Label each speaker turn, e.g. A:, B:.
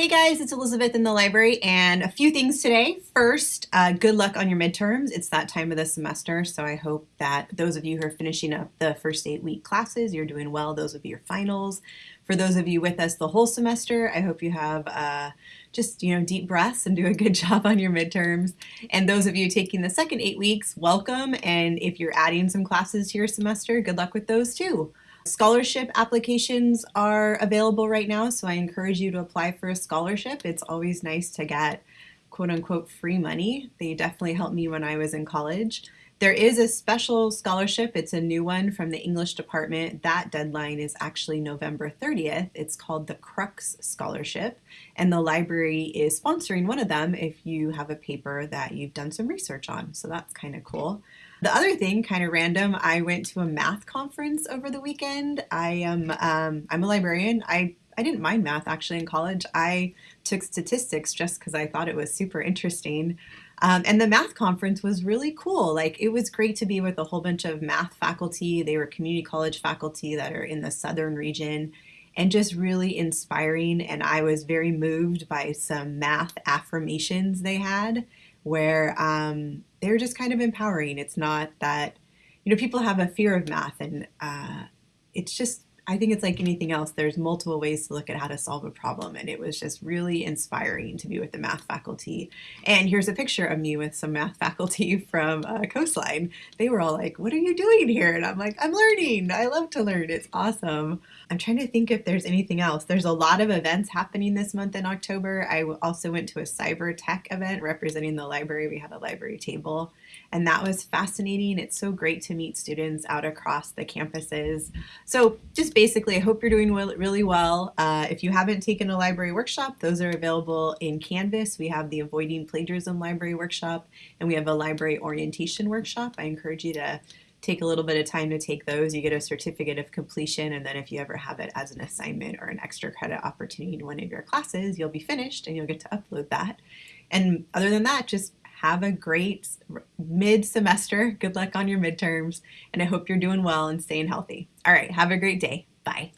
A: Hey guys, it's Elizabeth in the library and a few things today. First, uh, good luck on your midterms. It's that time of the semester, so I hope that those of you who are finishing up the first eight week classes, you're doing well. Those of your finals. For those of you with us the whole semester, I hope you have uh, just, you know, deep breaths and do a good job on your midterms. And those of you taking the second eight weeks, welcome. And if you're adding some classes to your semester, good luck with those too. Scholarship applications are available right now, so I encourage you to apply for a scholarship. It's always nice to get quote unquote free money. They definitely helped me when I was in college. There is a special scholarship. It's a new one from the English department. That deadline is actually November 30th. It's called the Crux Scholarship, and the library is sponsoring one of them if you have a paper that you've done some research on. So that's kind of cool. The other thing, kind of random, I went to a math conference over the weekend. I am um, I'm a librarian. I I didn't mind math actually in college. I took statistics just because I thought it was super interesting. Um, and the math conference was really cool. Like it was great to be with a whole bunch of math faculty. They were community college faculty that are in the southern region and just really inspiring. And I was very moved by some math affirmations they had where um, they're just kind of empowering. It's not that, you know, people have a fear of math and uh, it's just I think it's like anything else. There's multiple ways to look at how to solve a problem. And it was just really inspiring to be with the math faculty. And here's a picture of me with some math faculty from uh, Coastline. They were all like, what are you doing here? And I'm like, I'm learning. I love to learn. It's awesome. I'm trying to think if there's anything else. There's a lot of events happening this month in October. I also went to a cyber tech event representing the library. We had a library table and that was fascinating. It's so great to meet students out across the campuses. So just basically, I hope you're doing really well. Uh, if you haven't taken a library workshop, those are available in Canvas. We have the Avoiding Plagiarism Library Workshop, and we have a library orientation workshop. I encourage you to take a little bit of time to take those. You get a certificate of completion, and then if you ever have it as an assignment or an extra credit opportunity in one of your classes, you'll be finished and you'll get to upload that. And other than that, just have a great mid-semester. Good luck on your midterms, and I hope you're doing well and staying healthy. All right, have a great day. Bye.